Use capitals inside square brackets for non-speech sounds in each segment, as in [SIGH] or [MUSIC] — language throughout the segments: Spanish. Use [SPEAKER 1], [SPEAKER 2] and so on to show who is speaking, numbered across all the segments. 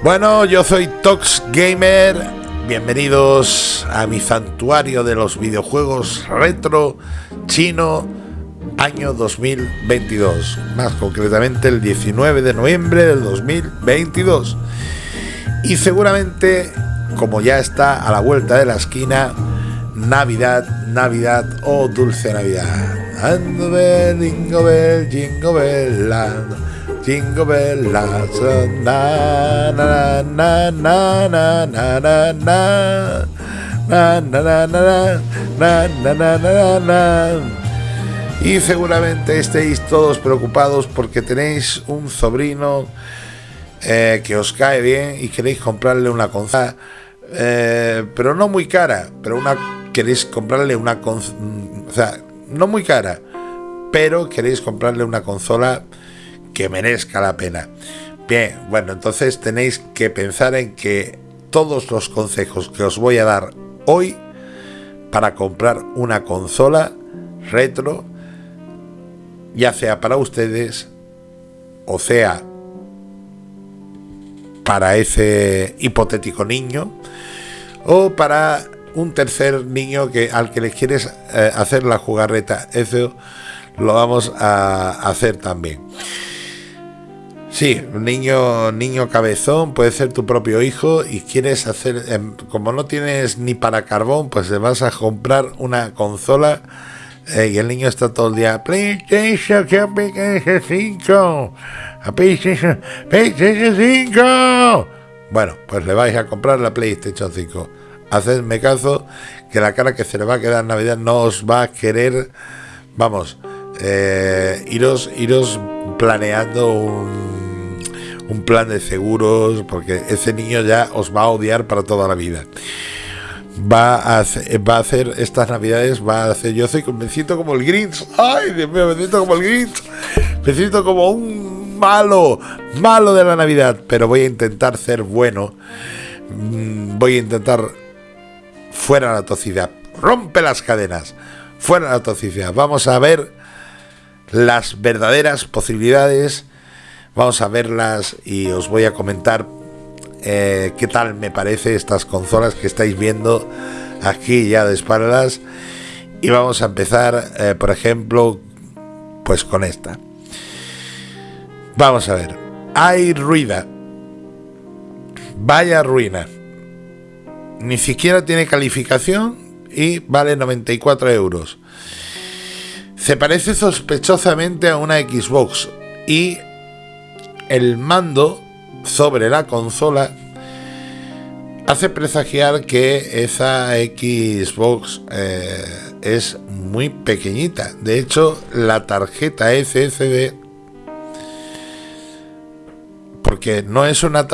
[SPEAKER 1] Bueno, yo soy Tox Gamer. Bienvenidos a mi santuario de los videojuegos retro chino año 2022. Más concretamente el 19 de noviembre del 2022. Y seguramente, como ya está a la vuelta de la esquina, Navidad, Navidad o oh, dulce Navidad. Ando jingle bell, jingle bell, jingle bell, na na na na na na na na na na na na na na na y seguramente estéis todos preocupados porque tenéis un sobrino eh, que os cae bien y queréis comprarle una consola, eh, pero no muy cara, pero una queréis comprarle una consola, o sea, no muy cara, pero queréis comprarle una consola que merezca la pena. Bien, bueno, entonces tenéis que pensar en que todos los consejos que os voy a dar hoy para comprar una consola retro, ya sea para ustedes o sea para ese hipotético niño o para un tercer niño que al que le quieres eh, hacer la jugarreta. Eso lo vamos a hacer también. Sí, niño, niño cabezón puede ser tu propio hijo y quieres hacer, em, como no tienes ni para carbón, pues le vas a comprar una consola eh, y el niño está todo el día, PlayStation, PlayStation 5, PlayStation, PlayStation 5. Bueno, pues le vais a comprar la PlayStation 5. Hacedme caso que la cara que se le va a quedar Navidad no os va a querer, vamos, eh, iros, iros planeando un, plan de seguros, porque ese niño ya os va a odiar para toda la vida. Va a, hacer, va a hacer estas navidades, va a hacer, yo soy, me siento como el Grinch, ay Dios mío, me siento como el Grinch, me siento como un malo, malo de la Navidad, pero voy a intentar ser bueno, mm, voy a intentar fuera la toxicidad, rompe las cadenas, fuera la toxicidad, vamos a ver las verdaderas posibilidades, vamos a verlas y os voy a comentar eh, qué tal me parece estas consolas que estáis viendo aquí ya de espaldas. Y vamos a empezar, eh, por ejemplo, pues con esta. Vamos a ver. Hay ruida. Vaya ruina. Ni siquiera tiene calificación y vale 94 euros. Se parece sospechosamente a una Xbox y el mando sobre la consola hace presagiar que esa Xbox eh, es muy pequeñita. De hecho, la tarjeta SSD porque no es una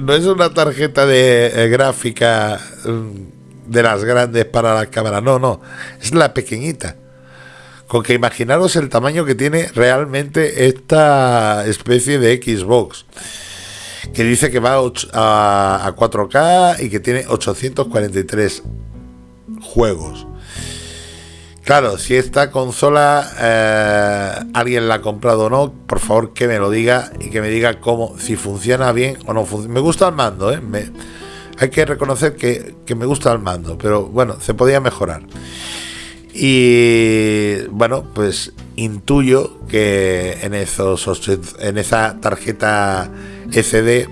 [SPEAKER 1] no es una tarjeta de eh, gráfica mm, de las grandes para la cámara, no, no, es la pequeñita. Con que imaginaros el tamaño que tiene realmente esta especie de Xbox que dice que va a, 4K y que tiene 843 juegos. Claro, si esta consola eh, alguien la ha comprado o no, por favor que me lo diga y que me diga cómo, si funciona bien o no funciona. Me gusta el mando, ¿eh? hay que reconocer que, que, me gusta el mando, pero bueno, se podía mejorar. Y bueno, pues intuyo que en, esos, en esa tarjeta SD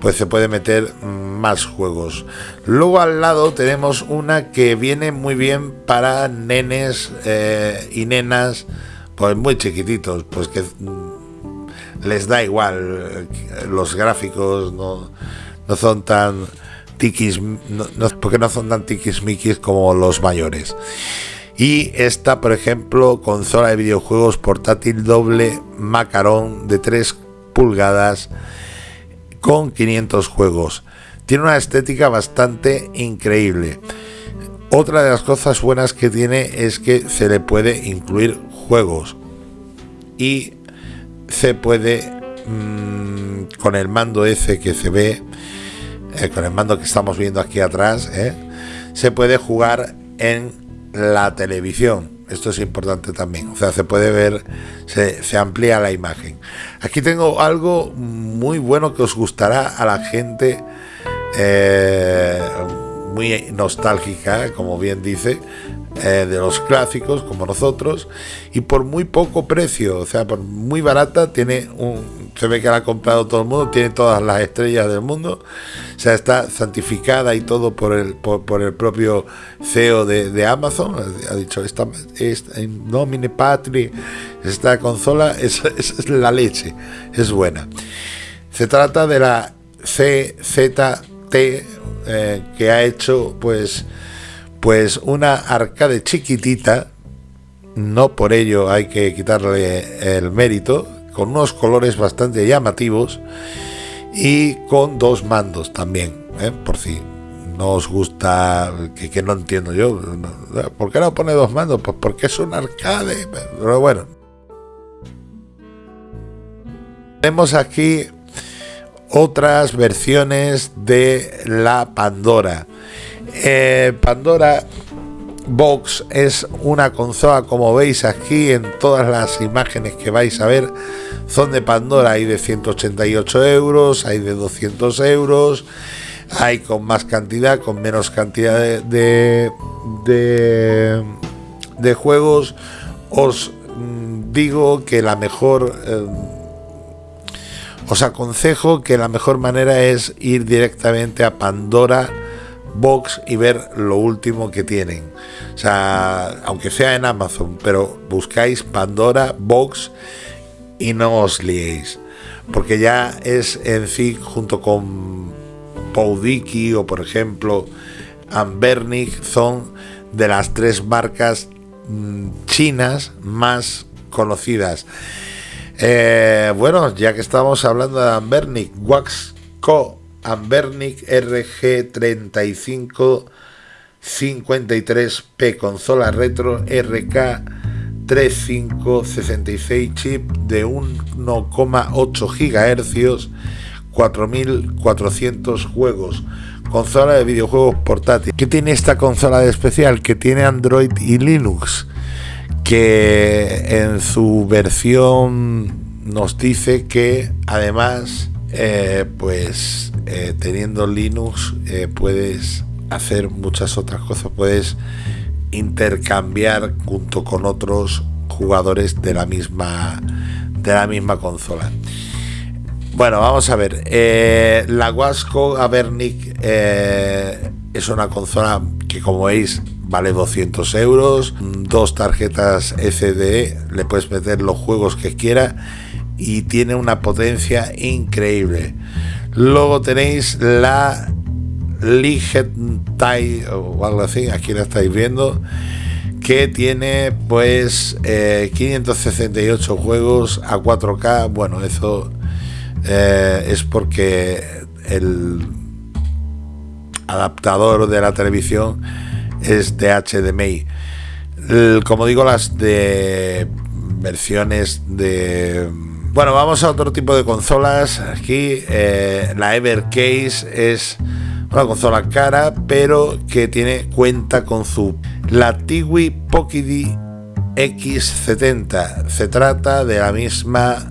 [SPEAKER 1] pues se puede meter más juegos. Luego al lado tenemos una que viene muy bien para nenes eh, y nenas pues muy chiquititos, pues que mm, les da igual eh, los gráficos no, no son tan tiquis porque no son tan tiquismiquis como los mayores. Y esta, por ejemplo, consola de videojuegos portátil doble macarón de 3 pulgadas con 500 juegos. Tiene una estética bastante increíble. Otra de las cosas buenas que tiene es que se le puede incluir juegos y se puede mm, con el mando ese que se ve, eh, con el mando que estamos viendo aquí atrás, eh, se puede jugar en la televisión. Esto es importante también. O sea, se puede ver, se, se, amplía la imagen. Aquí tengo algo muy bueno que os gustará a la gente eh, muy nostálgica, como bien dice, eh, de los clásicos, como nosotros, y por muy poco precio, o sea, por muy barata, tiene un, se ve que la ha comprado todo el mundo, tiene todas las estrellas del mundo, o sea, está santificada y todo por el, por, el propio CEO de, Amazon, ha dicho, esta, esta nomine patri, esta consola es, es, la leche, es buena. Se trata de la CZT eh, que ha hecho pues pues una arcade chiquitita, no por ello hay que quitarle el mérito, con unos colores bastante llamativos y con dos mandos también, ¿eh? por si no os gusta, que, no entiendo yo, ¿por qué no pone dos mandos? Pues porque es un arcade, pero bueno. Tenemos aquí otras versiones de la Pandora. Eh, Pandora Box es una consola, como veis aquí en todas las imágenes que vais a ver, son de Pandora. Hay de 188 euros, hay de 200 euros, hay con más cantidad, con menos cantidad de, de, juegos. Os mm, digo que la mejor. Eh, os aconsejo que la mejor manera es ir directamente a Pandora Box y ver lo último que tienen. O sea, aunque sea en Amazon, pero buscáis Pandora Box y no os liéis. Porque ya es en sí, junto con Poudiki o por ejemplo Ambernic, son de las tres marcas mm, chinas más conocidas. Eh, bueno, ya que estamos hablando de Ambernic, Waxco Ambernic RG3553P consola retro RK 3566 chip de 1,8 GHz 4400 juegos consola de videojuegos portátil ¿qué tiene esta consola de especial? que tiene Android y Linux que en su versión nos dice que además eh, pues eh, teniendo Linux eh, puedes hacer muchas otras cosas, puedes intercambiar junto con otros jugadores de la misma de la misma consola. Bueno, vamos a ver. la Wasco Avernic es una consola que, como veis, vale 200 euros. Dos tarjetas SD, le puedes meter los juegos que quiera y tiene una potencia increíble. Luego tenéis la Ligetai o algo así, aquí la estáis viendo, que tiene pues 568 eh, juegos a 4K. Bueno, eso eh, es porque el adaptador de la televisión es de HDMI. como digo, las de versiones de bueno, vamos a otro tipo de consolas. Aquí eh, la Evercase es una consola cara, pero que tiene cuenta con su la Tiwi Pocket X70. Se trata de la misma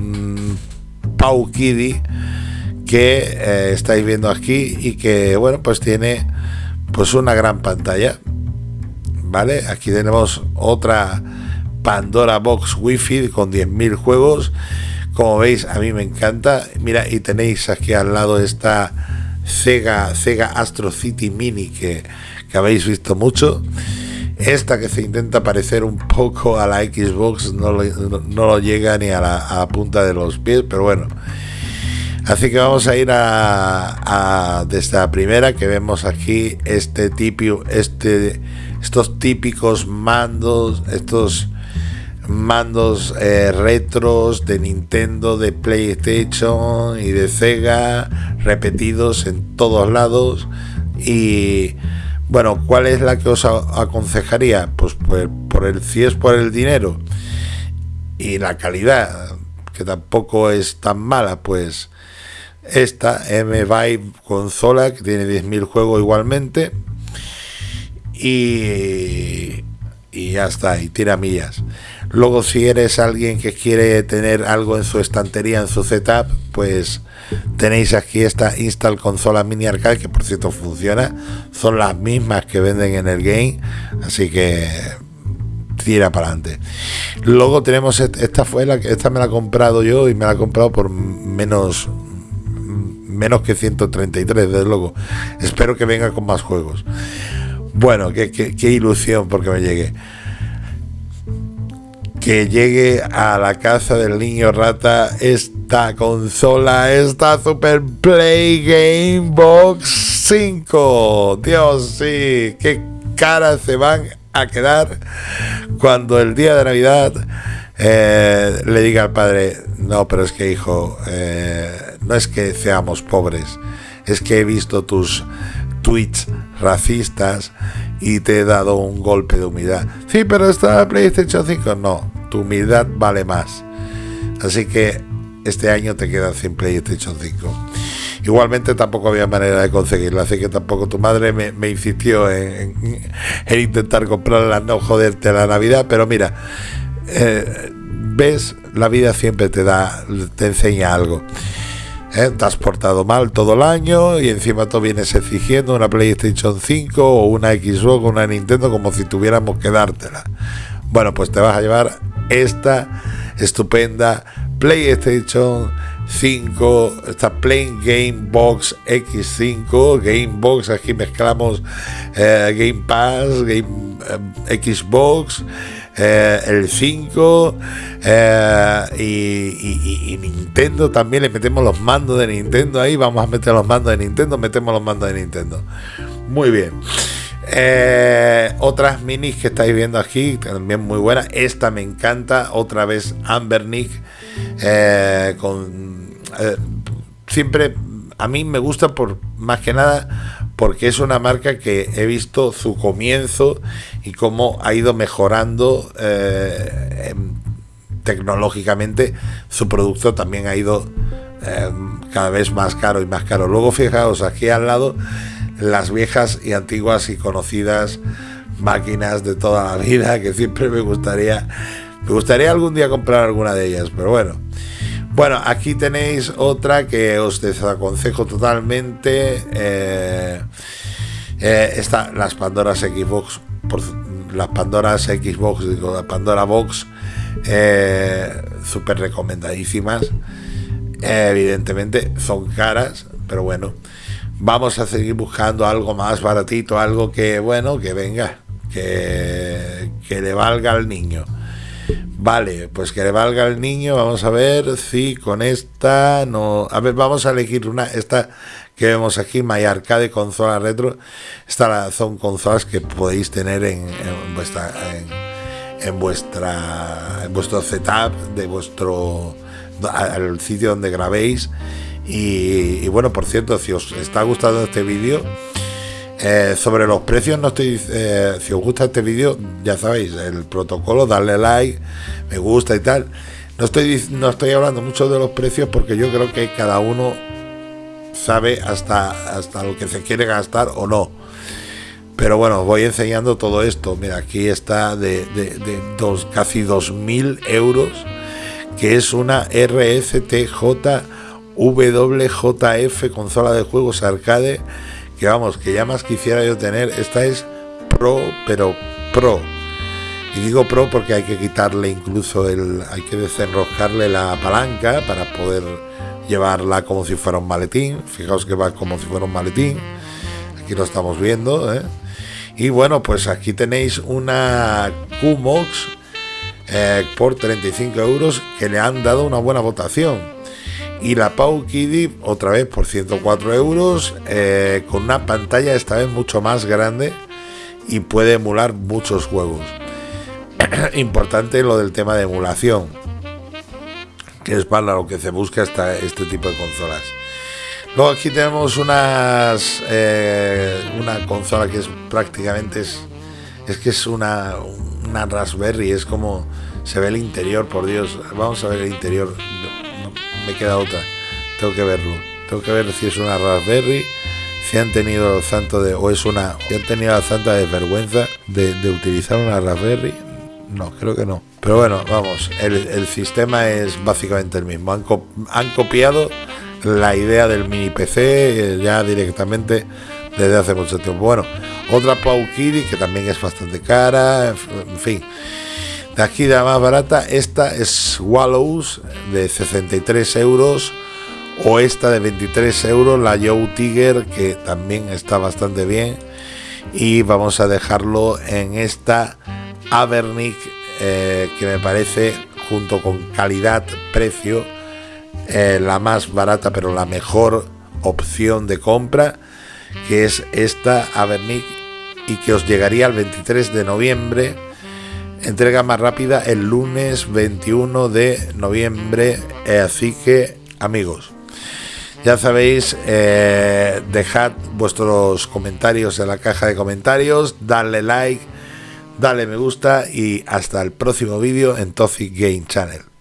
[SPEAKER 1] mm, Pau que eh, estáis viendo aquí y que bueno pues tiene pues una gran pantalla. Vale, aquí tenemos otra Pandora Box Wi-Fi con 10.000 juegos. Como veis, a mí me encanta. Mira, y tenéis aquí al lado esta Sega, Sega Astro City Mini que, habéis visto mucho. Esta que se intenta parecer un poco a la Xbox no lo, llega ni a la, punta de los pies, pero bueno. Así que vamos a ir a, a desde la primera que vemos aquí este este, estos típicos mandos, estos mandos eh, retros de Nintendo, de PlayStation y de Sega repetidos en todos lados y bueno, ¿cuál es la que os aconsejaría? Pues, pues por el si es por el dinero y la calidad que tampoco es tan mala, pues esta M Vibe consola que tiene 10.000 juegos igualmente y y ya está, y tira millas. Luego si eres alguien que quiere tener algo en su estantería, en su setup, pues tenéis aquí esta Install Consola Mini Arcade, que por cierto funciona, son las mismas que venden en el game, así que tira para adelante. Luego tenemos esta fue la que esta me la he comprado yo y me la he comprado por menos menos que 133, desde luego. Espero que venga con más juegos. Bueno, qué, qué, ilusión porque me llegue. Que llegue a la casa del niño rata esta consola, esta Super Play Game Box 5. Dios, sí, qué caras se van a quedar cuando el día de Navidad eh, le diga al padre, no, pero es que hijo, eh, no es que seamos pobres, es que he visto tus tweets racistas y te he dado un golpe de humildad. Sí, pero está PlayStation 5. No, tu humildad vale más. Así que este año te quedas sin PlayStation 5. Igualmente tampoco había manera de conseguirla, así que tampoco tu madre me, insistió en, intentar comprarla, no joderte la Navidad, pero mira, eh, ves, la vida siempre te da, te enseña algo. ¿eh? Te has portado mal todo el año y encima tú vienes exigiendo una PlayStation 5 o una Xbox o una Nintendo como si tuviéramos que dártela. Bueno, pues te vas a llevar esta estupenda PlayStation 5, esta Plain Game Box X5, Game Box, aquí mezclamos eh, Game Pass, Game eh, Xbox, eh, el 5 y, y, Nintendo también le metemos los mandos de Nintendo ahí, vamos a meter los mandos de Nintendo, metemos los mandos de Nintendo. Muy bien. Otras minis que estáis viendo aquí, también muy buenas. Esta me encanta, otra vez Amber Nick con eh, siempre a mí me gusta por más que nada porque es una marca que he visto su comienzo y cómo ha ido mejorando eh, tecnológicamente su producto también ha ido eh, cada vez más caro y más caro luego fijaos aquí al lado las viejas y antiguas y conocidas máquinas de toda la vida que siempre me gustaría me gustaría algún día comprar alguna de ellas pero bueno bueno, aquí tenéis otra que os desaconsejo totalmente. Eh, eh las Pandoras Xbox, por, las Pandoras Xbox, digo, la Pandora Box, eh, súper recomendadísimas. evidentemente son caras, pero bueno, vamos a seguir buscando algo más baratito, algo que, bueno, que venga, que, que le valga al niño. Vale, pues que le valga al niño. Vamos a ver si con esta no. A ver, vamos a elegir una. Esta que vemos aquí, My Arcade consola retro. Estas son consolas que podéis tener en, vuestra en, vuestra en vuestro setup de vuestro al sitio donde grabéis. Y, bueno, por cierto, si os está gustando este vídeo eh, sobre los precios, no estoy. Eh, si os gusta este vídeo, ya sabéis, el protocolo, darle like, me gusta y tal. No estoy, no estoy hablando mucho de los precios porque yo creo que cada uno sabe hasta, hasta lo que se quiere gastar o no. Pero bueno, os voy enseñando todo esto. Mira, aquí está de, de, dos, casi 2.000 euros, que es una RSTJ WJF consola de juegos arcade que vamos, que ya más quisiera yo tener, esta es Pro, pero Pro. Y digo Pro porque hay que quitarle incluso el, hay que desenroscarle la palanca para poder llevarla como si fuera un maletín. Fijaos que va como si fuera un maletín. Aquí lo estamos viendo. ¿eh? Y bueno, pues aquí tenéis una QMOX eh, por 35 euros que le han dado una buena votación y la Pau Kiddy otra vez por 104 euros eh, con una pantalla esta vez mucho más grande y puede emular muchos juegos. [CLEARS THROAT] Importante lo del tema de emulación que es para lo que se busca esta, este tipo de consolas. Luego aquí tenemos unas eh, una consola que es prácticamente es, es que es una, una Raspberry es como se ve el interior por Dios. Vamos a ver el interior me queda otra. Tengo que verlo. Tengo que ver si es una Raspberry si han tenido santo de, o es una, si han tenido la santa desvergüenza de, de utilizar una Raspberry, no, creo que no. Pero bueno, vamos, el, sistema es básicamente el mismo. Han, han, copiado la idea del mini PC eh, ya directamente desde hace mucho tiempo. Bueno, otra Pau Kitty que también es bastante cara, en fin. La más barata, esta es Wallows de 63 euros o esta de 23 euros, la Joe Tiger que también está bastante bien. Y vamos a dejarlo en esta Avernic eh, que me parece junto con calidad precio eh, la más barata pero la mejor opción de compra que es esta Avernic y que os llegaría el 23 de noviembre entrega más rápida el lunes 21 de noviembre. Eh, así que, amigos, ya sabéis, eh, dejad vuestros comentarios en la caja de comentarios, dale like, dale me gusta y hasta el próximo vídeo en Toxic Game Channel.